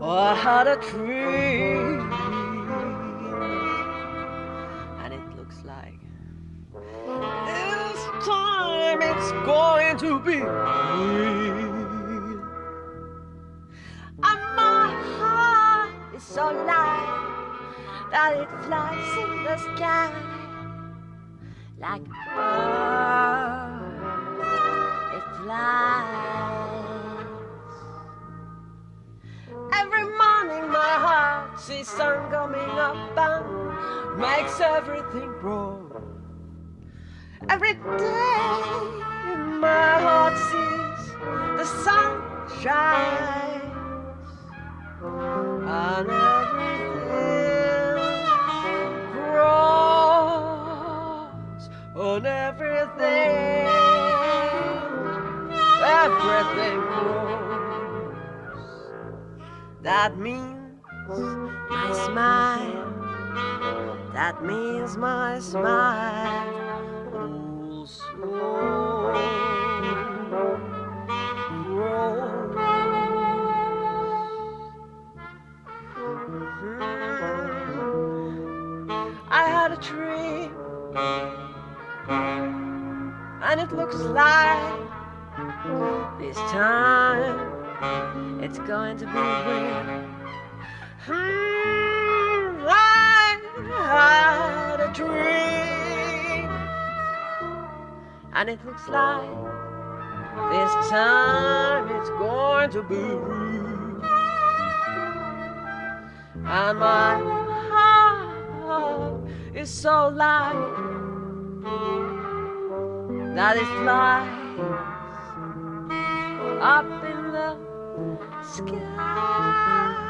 Oh, I had a dream, and it looks like this time it's going to be real. And my heart is so light that it flies in the sky like a bird. It flies. Every morning my heart sees sun coming up and makes everything grow. Every day my heart sees the sun shines on everything. Everything grows. That means my smile. That means my smile. Grows. Hmm. I had a dream, and it looks like this time it's going to be real. Hmm, I had a dream, and it looks like this time it's going to be real. And my heart is so light that it flies up in the sky.